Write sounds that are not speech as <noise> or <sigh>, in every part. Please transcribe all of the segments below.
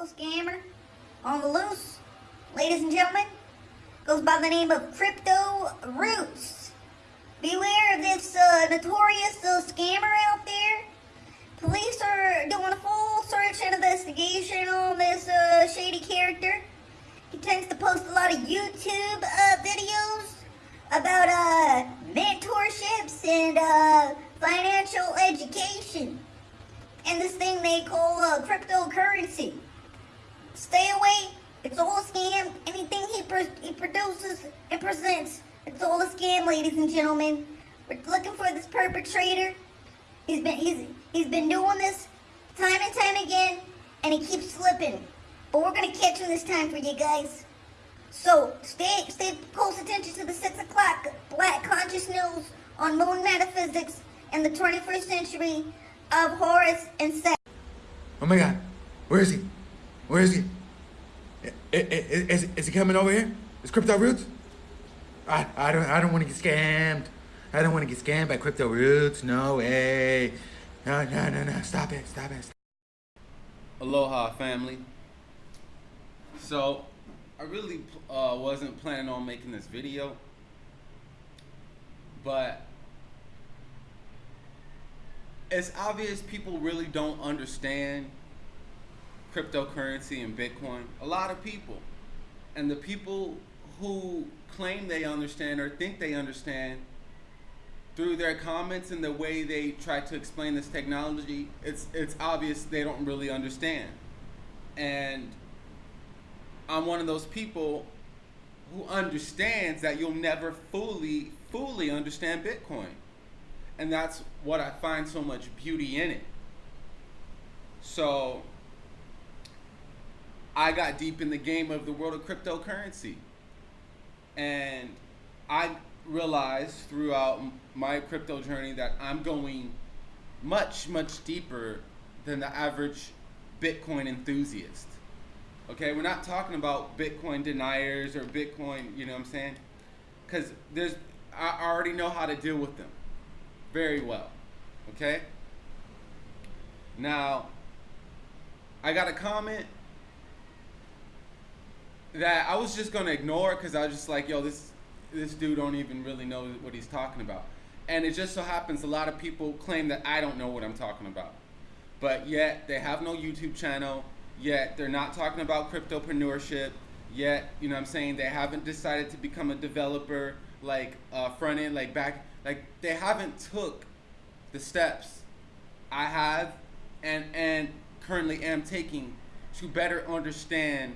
local scammer on the loose, ladies and gentlemen, goes by the name of Crypto Roots. Beware of this uh, notorious uh, scammer out there. Police are doing a full search and investigation on this uh, shady character. He tends to post a lot of YouTube uh, videos about uh, mentorships and uh, financial education and this thing they call cryptocurrency. Stay away. It's all a scam. Anything he, he produces and presents, it's all a scam, ladies and gentlemen. We're looking for this perpetrator. He's been he's he's been doing this time and time again, and he keeps slipping. But we're gonna catch him this time for you guys. So stay stay close attention to the six o'clock Black Conscious News on Moon Metaphysics and the 21st century of Horus and Set. Oh my God, where is he? Where is he? Is, is, is he coming over here? Is Crypto Roots? I, I don't I don't want to get scammed. I don't want to get scammed by Crypto Roots. No way. No, no, no, no. Stop it. Stop it. Aloha, family. So, I really uh, wasn't planning on making this video, but it's obvious people really don't understand cryptocurrency and Bitcoin. A lot of people. And the people who claim they understand or think they understand through their comments and the way they try to explain this technology, it's it's obvious they don't really understand. And I'm one of those people who understands that you'll never fully fully understand Bitcoin. And that's what I find so much beauty in it. So I got deep in the game of the world of cryptocurrency. And I realized throughout my crypto journey that I'm going much, much deeper than the average Bitcoin enthusiast. Okay, we're not talking about Bitcoin deniers or Bitcoin, you know what I'm saying? Because there's, I already know how to deal with them very well. Okay? Now, I got a comment that I was just gonna ignore because I was just like, yo, this this dude don't even really know what he's talking about. And it just so happens a lot of people claim that I don't know what I'm talking about. But yet they have no YouTube channel, yet they're not talking about cryptopreneurship, yet, you know what I'm saying, they haven't decided to become a developer like uh, front end, like back, like they haven't took the steps I have and and currently am taking to better understand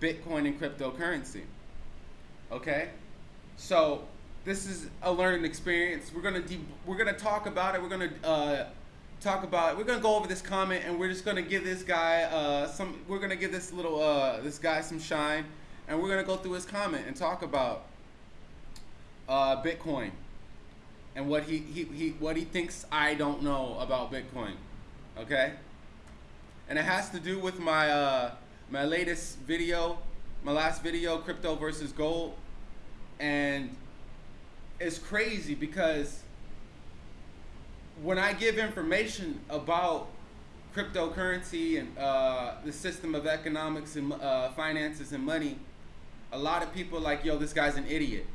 Bitcoin and cryptocurrency. Okay? So this is a learning experience. We're gonna we're gonna talk about it. We're gonna uh, talk about it. We're gonna go over this comment and we're just gonna give this guy uh, some. We're gonna give this little uh, this guy some shine, and we're gonna go through his comment and talk about uh, Bitcoin and what he, he, he what he thinks I don't know about Bitcoin. Okay? And it has to do with my uh, my latest video, my last video, crypto versus gold. And it's crazy because when I give information about cryptocurrency and uh, the system of economics and uh, finances and money, a lot of people like, yo, this guy's an idiot.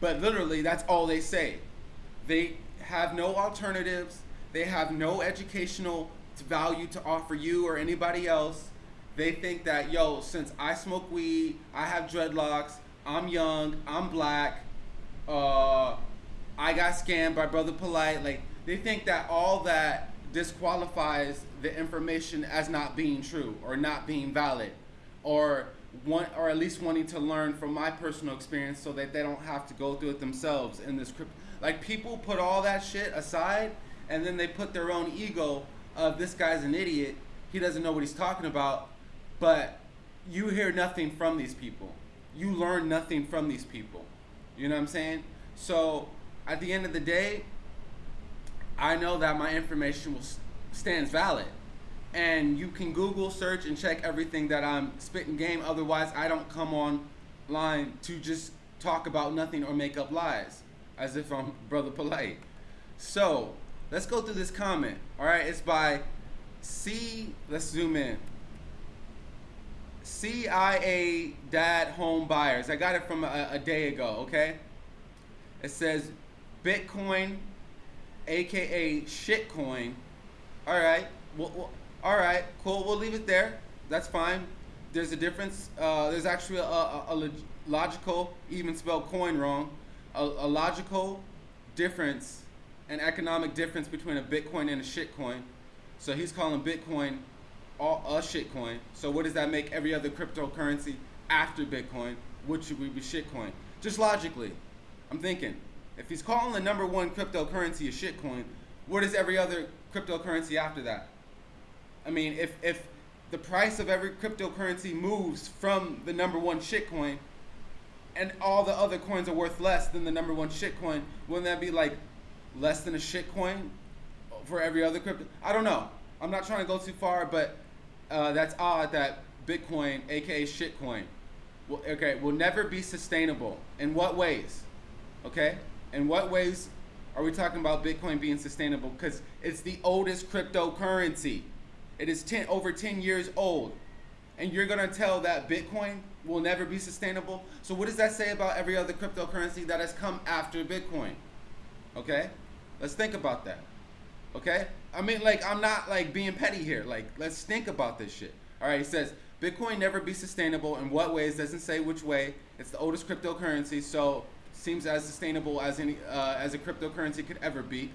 But literally, that's all they say. They have no alternatives. They have no educational value to offer you or anybody else. They think that, yo, since I smoke weed, I have dreadlocks, I'm young, I'm black, uh, I got scammed by Brother Polite. Like, they think that all that disqualifies the information as not being true or not being valid or want or at least wanting to learn from my personal experience so that they don't have to go through it themselves in this crypto like people put all that shit aside and then they put their own ego of this guy's an idiot he doesn't know what he's talking about but you hear nothing from these people you learn nothing from these people you know what i'm saying so at the end of the day i know that my information will stands valid and you can Google search and check everything that I'm spitting game. Otherwise, I don't come online to just talk about nothing or make up lies as if I'm <laughs> brother polite. So let's go through this comment. All right, it's by C. Let's zoom in. CIA Dad Home Buyers. I got it from a, a day ago, okay? It says Bitcoin, aka shitcoin. All right, well, all right, cool. We'll leave it there. That's fine. There's a difference. Uh, there's actually a, a, a log- logical, even spelled coin wrong, a, a logical difference, an economic difference between a Bitcoin and a shitcoin. So he's calling Bitcoin all a shitcoin. So what does that make every other cryptocurrency after Bitcoin? Would be shitcoin? Just logically, I'm thinking if he's calling the number one cryptocurrency a shitcoin, what is every other cryptocurrency after that? I mean, if if the price of every cryptocurrency moves from the number one shitcoin, and all the other coins are worth less than the number one shitcoin, wouldn't that be like less than a shitcoin for every other crypto? I don't know. I'm not trying to go too far, but uh, that's odd that Bitcoin, aka shitcoin, will, okay, will never be sustainable. In what ways? Okay, in what ways are we talking about Bitcoin being sustainable? Because it's the oldest cryptocurrency. It is 10 over 10 years old, and you're gonna tell that Bitcoin will never be sustainable. So what does that say about every other cryptocurrency that has come after Bitcoin? Okay, let's think about that. Okay, I mean, like, I'm not like being petty here. Like, let's think about this shit. All right, he says Bitcoin never be sustainable. In what ways? Doesn't say which way. It's the oldest cryptocurrency, so seems as sustainable as any uh, as a cryptocurrency could ever be.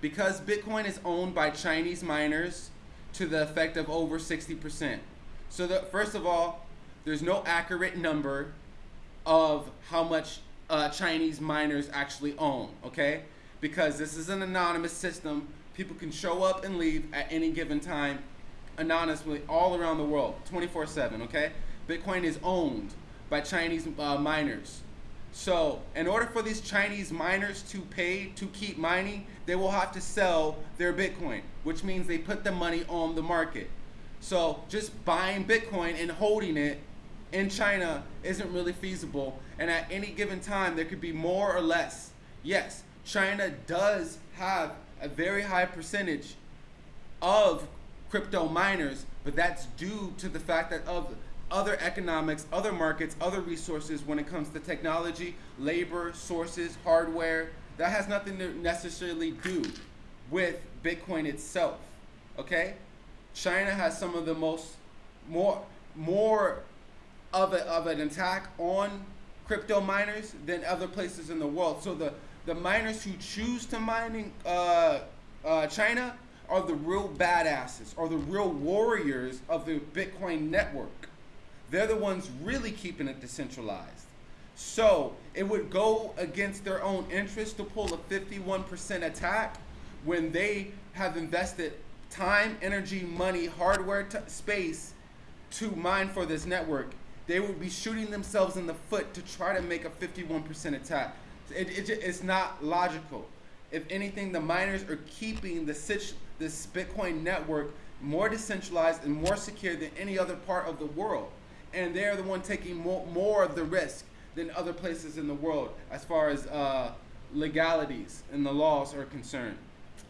Because Bitcoin is owned by Chinese miners to the effect of over 60%. So, the, first of all, there's no accurate number of how much uh, Chinese miners actually own, okay? Because this is an anonymous system. People can show up and leave at any given time anonymously all around the world, 24 7, okay? Bitcoin is owned by Chinese uh, miners. So, in order for these Chinese miners to pay to keep mining, they will have to sell their Bitcoin, which means they put the money on the market. So, just buying Bitcoin and holding it in China isn't really feasible. And at any given time, there could be more or less. Yes, China does have a very high percentage of crypto miners, but that's due to the fact that of other economics, other markets, other resources when it comes to technology, labor, sources, hardware. That has nothing to necessarily do with Bitcoin itself. Okay? China has some of the most more more of a, of an attack on crypto miners than other places in the world. So the the miners who choose to mining uh, uh, China are the real badasses, are the real warriors of the Bitcoin network. They're the ones really keeping it decentralized. So it would go against their own interest to pull a 51% attack when they have invested time, energy, money, hardware, space to mine for this network. They would be shooting themselves in the foot to try to make a 51% attack. It, it, it's not logical. If anything, the miners are keeping the this Bitcoin network more decentralized and more secure than any other part of the world and they're the one taking more, more of the risk than other places in the world as far as uh, legalities and the laws are concerned.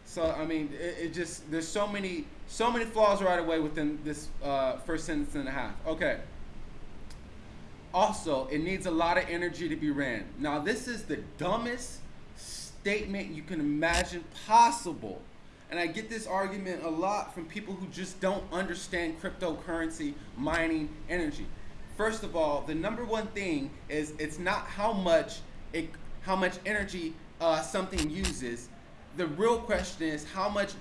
So I mean, it, it, just there's so many so many flaws right away within this uh, first sentence and a half. Okay. Also, it needs a lot of energy to be ran. Now, this is the dumbest statement you can imagine possible. And I get this argument a lot from people who just don't understand cryptocurrency, mining, energy. First of all, the number one thing is it's not how much it, how much energy uh, something uses. The real question is how much,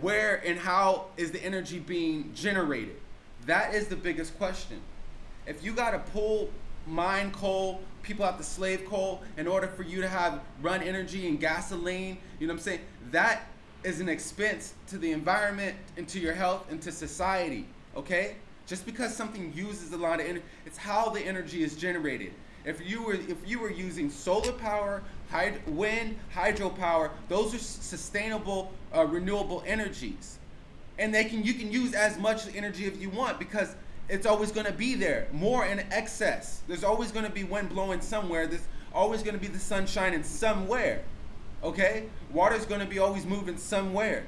where, and how is the energy being generated? That is the biggest question. If you got to pull mine coal, people have to slave coal in order for you to have run energy and gasoline. You know what I'm saying? That is an expense to the environment and to your health and to society. Okay? Just because something uses a lot of energy, it's how the energy is generated. If you were if you were using solar power, hyd- wind, hydropower, those are sustainable, uh, renewable energies, and they can you can use as much energy if you want because it's always going to be there, more in excess. There's always going to be wind blowing somewhere. There's always going to be the sun shining somewhere. Okay? Water's going to be always moving somewhere.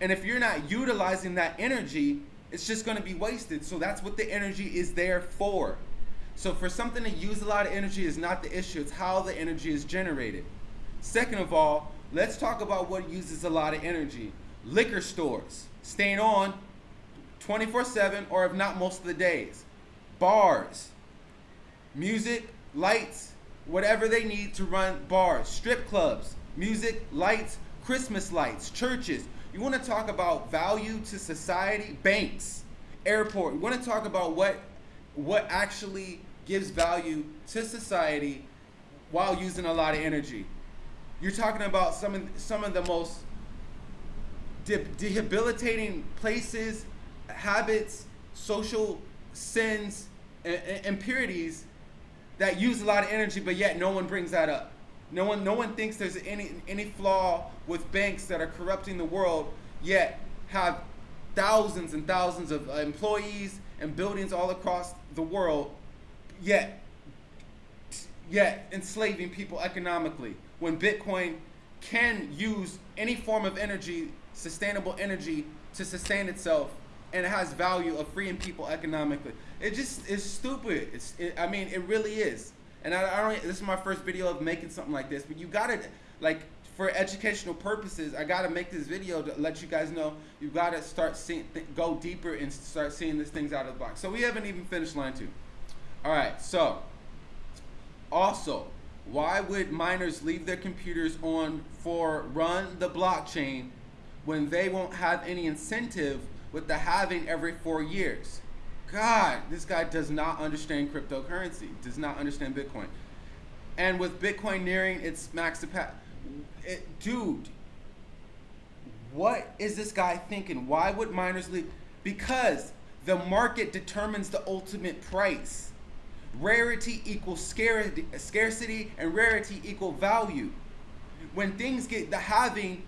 And if you're not utilizing that energy, It's just going to be wasted. So that's what the energy is there for. So for something to use a lot of energy is not the issue. It's how the energy is generated. Second of all, let's talk about what uses a lot of energy. Liquor stores, staying on 24/7 or if not most of the days. Bars, music, lights, whatever they need to run bars, strip clubs, music, lights, Christmas lights, churches. You want to talk about value to society? Banks, airport. You want to talk about what what actually gives value to society while using a lot of energy. You're talking about some of some of the most de- debilitating places, habits, social sins, impurities that use a lot of energy, but yet no one brings that up. No one, no one thinks there's any any flaw with banks that are corrupting the world, yet have thousands and thousands of uh, employees and buildings all across the world, yet yet enslaving people economically. When Bitcoin can use any form of energy, sustainable energy, to sustain itself, and it has value of freeing people economically. It just is stupid. It's, it, I mean, it really is. And I, I don't. This is my first video of making something like this, but you gotta like for educational purposes. I gotta make this video to let you guys know you gotta start seeing, go deeper and start seeing these things out of the box. So we haven't even finished line two. All right. So also, why would miners leave their computers on for run the blockchain when they won't have any incentive with the halving every four years? God, this guy does not understand cryptocurrency, does not understand Bitcoin. And with Bitcoin nearing its max capacity, eh, dude, what is this guy thinking? Why would miners leave? Because the market determines the ultimate price. Rarity equals scarcity, scarcity and rarity equal value. When things get the halving,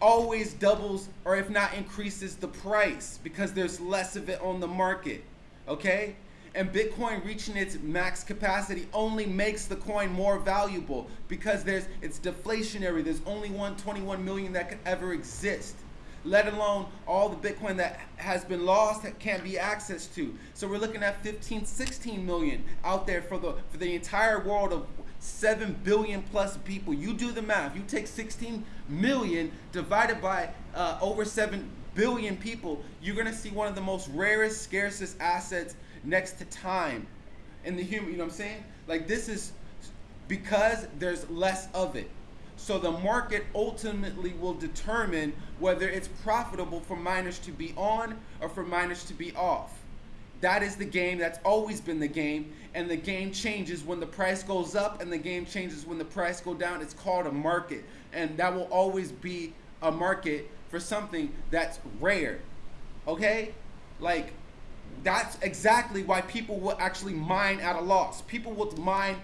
always doubles or if not increases the price because there's less of it on the market okay? And Bitcoin reaching its max capacity only makes the coin more valuable because there's it's deflationary. There's only 121 million that could ever exist. Let alone all the Bitcoin that has been lost that can't be accessed to. So we're looking at 15, 16 million out there for the for the entire world of 7 billion plus people. You do the math. You take 16 million divided by uh, over 7 billion people, you're gonna see one of the most rarest, scarcest assets next to time in the human. You know what I'm saying? Like this is because there's less of it. So the market ultimately will determine whether it's profitable for miners to be on or for miners to be off. That is the game. That's always been the game. And the game changes when the price goes up and the game changes when the price go down. It's called a market. And that will always be a market for something that's rare. Okay? Like, that's exactly why people will actually mine at a loss. People will mine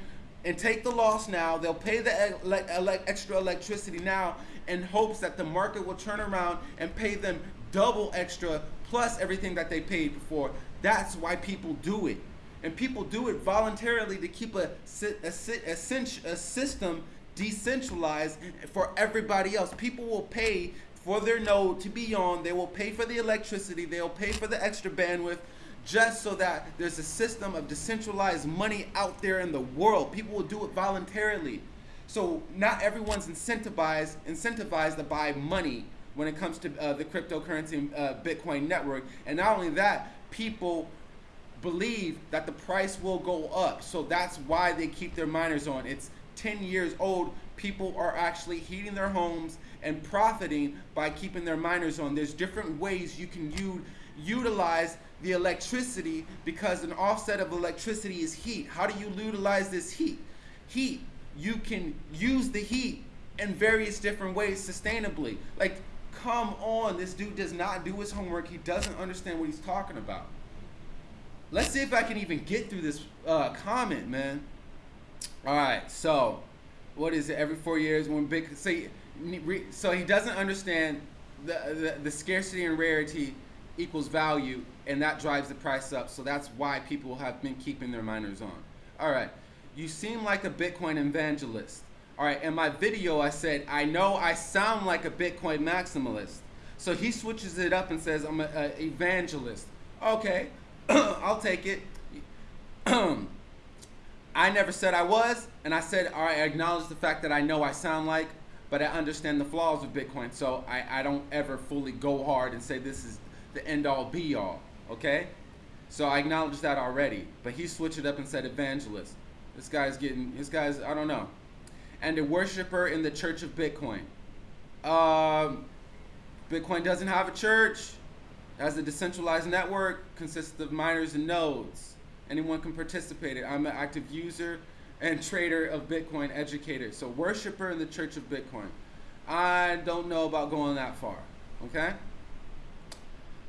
and take the loss now. They'll pay the ele- ele- extra electricity now in hopes that the market will turn around and pay them double extra plus everything that they paid before. That's why people do it. And people do it voluntarily to keep a, a, a, a system decentralized for everybody else. People will pay for their node to be on. They will pay for the electricity. They'll pay for the extra bandwidth just so that there's a system of decentralized money out there in the world. People will do it voluntarily. So not everyone's incentivized incentivized to buy money when it comes to uh, the cryptocurrency uh, Bitcoin network. And not only that, people believe that the price will go up. So that's why they keep their miners on. It's 10 years old. People are actually heating their homes and profiting by keeping their miners on. There's different ways you can utilize the electricity because an offset of electricity is heat. How do you utilize this heat? Heat, you can use the heat in various different ways sustainably. Like, come on, this dude does not do his homework. He doesn't understand what he's talking about. Let's see if I can even get through this uh, comment, man. All right, so what is it? Every four years, when big say so he doesn't understand the, the, the scarcity and rarity equals value, and that drives the price up. So that's why people have been keeping their miners on. All right, you seem like a Bitcoin evangelist. All right, in my video, I said, I know I sound like a Bitcoin maximalist. So he switches it up and says, I'm an evangelist. Okay, <clears throat> I'll take it. <clears throat> I never said I was, and I said all right, I acknowledge the fact that I know I sound like, but I understand the flaws of Bitcoin, so I, I don't ever fully go hard and say this is the end all be all. Okay? So I acknowledge that already. But he switched it up and said evangelist. This guy's getting, this guy's, I don't know. And a worshiper in the church of Bitcoin. Um, Bitcoin doesn't have a church. As a decentralized network, consists of miners and nodes. Anyone can participate. I'm an active user and trader of Bitcoin educator. So worshiper in the church of Bitcoin. I don't know about going that far. Okay?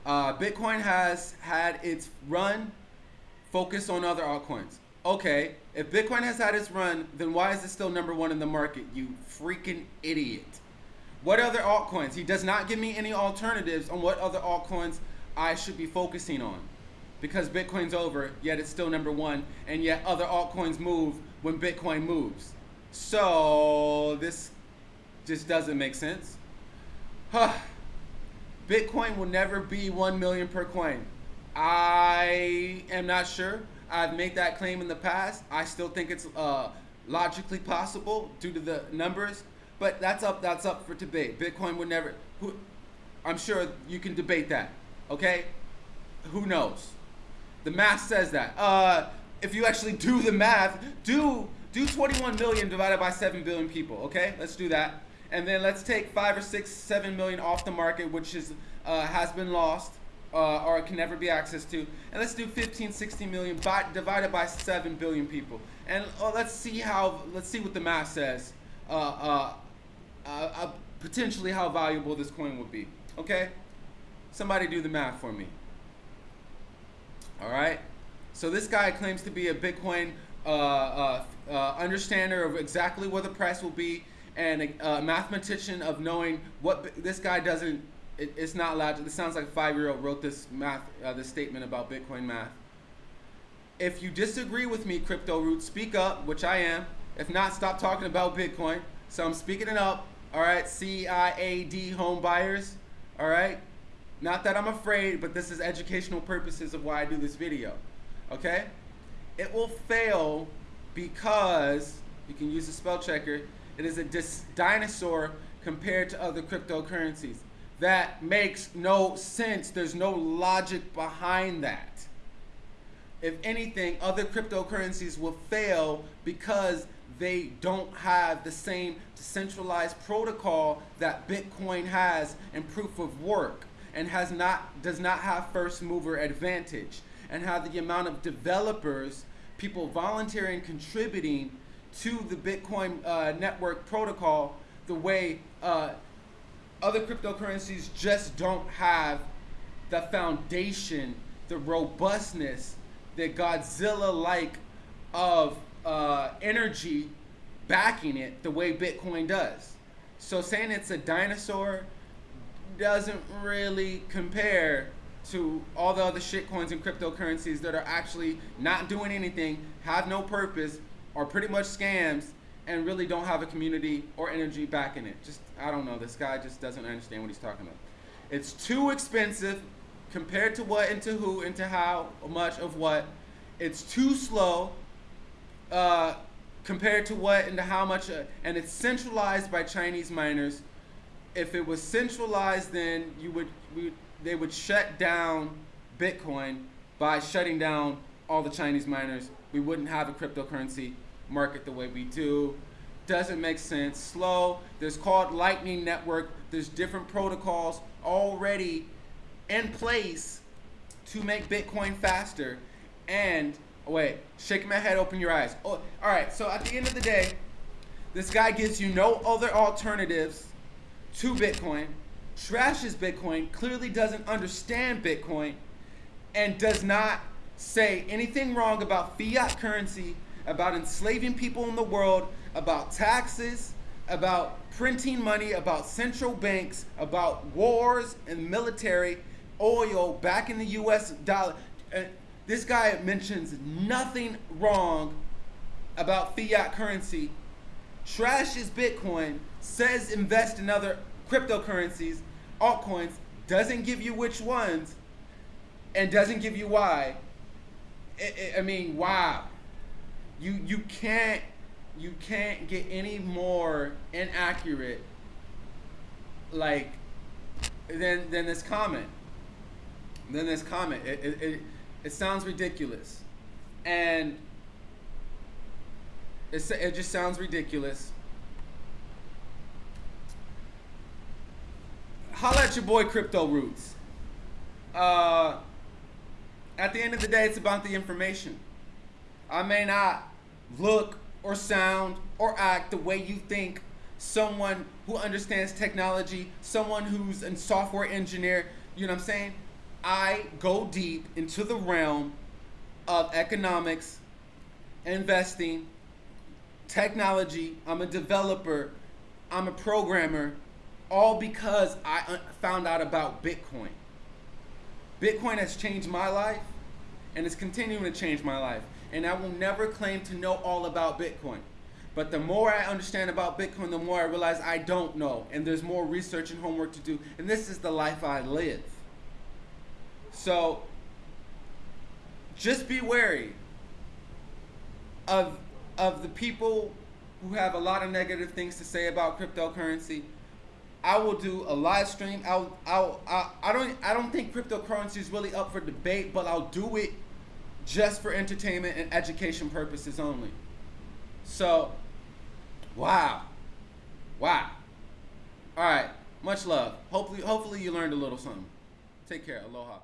Uh, Bitcoin has had its run focused on other altcoins. Okay, if Bitcoin has had its run, then why is it still number one in the market? You freaking idiot. What other altcoins? He does not give me any alternatives on what other altcoins I should be focusing on. Because Bitcoin's over, yet it's still number one, and yet other altcoins move when Bitcoin moves. So this just doesn't make sense. Huh. Bitcoin will never be 1 million per coin. I am not sure. I've made that claim in the past. I still think it's uh, logically possible due to the numbers, but that's up that's up for debate. Bitcoin would never who I'm sure you can debate that. Okay? Who knows? The math says that. Uh, if you actually do the math, do do 21 million divided by 7 billion people, okay? Let's do that and then let's take five or six, seven million off the market, which is uh, has been lost uh, or can never be accessed to, and let's do 15, 16 million by, divided by seven billion people, and uh, let's see how let's see what the math says. Uh, uh, uh, potentially how valuable this coin would be. Okay, somebody do the math for me. All right. So this guy claims to be a Bitcoin understander of exactly what the price will be and a, a mathematician of knowing what this guy doesn't. It, it's not. To, this sounds like a five-year-old wrote this math, uh, this statement about Bitcoin math. If you disagree with me, Crypto Roots, speak up, which I am. If not, stop talking about Bitcoin. So I'm speaking it up. All right, CIAD home buyers. All right. Not that I'm afraid, but this is educational purposes of why I do this video. Okay? It will fail because you can use the spell checker it is a dinosaur compared to other cryptocurrencies. That makes no sense. There's no logic behind that. If anything, other cryptocurrencies will fail because they don't have the same decentralized protocol that Bitcoin has in proof of work and has not does not have first mover advantage and have the amount of developers, people volunteering contributing to the Bitcoin uh, network protocol the way uh, other cryptocurrencies just don't have the foundation, the robustness, the Godzilla like of uh, energy backing it the way Bitcoin does. So saying it's a dinosaur doesn't really compare to all the other shitcoins and cryptocurrencies that are actually not doing anything, have no purpose, are pretty much scams and really don't have a community or energy backing it. Just, I don't know, this guy just doesn't understand what he's talking about. It's too expensive compared to what, into who, into how much of what. It's too slow uh, compared to what, into how much, uh, and it's centralized by Chinese miners. If it was centralized, then you would, we, they would shut down Bitcoin by shutting down all the Chinese miners. We wouldn't have a cryptocurrency market the way we do. Doesn't make sense. Slow. There's called Lightning Network. There's different protocols already in place to make Bitcoin faster. And wait, shake my head, open your eyes. Oh, all right. So at the end of the day, this guy gives you no other alternatives to Bitcoin. Trashes Bitcoin. Clearly doesn't understand Bitcoin, and does not say anything wrong about fiat currency about enslaving people in the world, about taxes, about printing money, about central banks, about wars and military, oil back in the US dollar. Uh, this guy mentions nothing wrong about fiat currency, trashes Bitcoin, says invest in other cryptocurrencies, altcoins, doesn't give you which ones, and doesn't give you why, i i mean, wow. You you can't you can't get any more inaccurate like than than this comment. Than this comment. It it, it, it sounds ridiculous. And it's, it just sounds ridiculous. Holla at your boy Crypto Roots. Uh, at the end of the day, it's about the information. I may not look or sound or act the way you think someone who understands technology, someone who's a software engineer, you know what I'm saying? I go deep into the realm of economics, investing, technology. I'm a developer. I'm a programmer, all because I uh, found out about Bitcoin. Bitcoin has changed my life and is continuing to change my life. And I will never claim to know all about Bitcoin. But the more I understand about Bitcoin, the more I realize I don't know. And there's more research and homework to do. And this is the life I live. So just be wary of, of the people who have a lot of negative things to say about cryptocurrency. I will do a live stream. I'll, I'll, I'll, I don't, I don't think cryptocurrency is really up for debate, but I'll do it just for entertainment and education purposes only. So, wow, wow. All right, much love. Hopefully, hopefully you learned a little something. Take care. Aloha.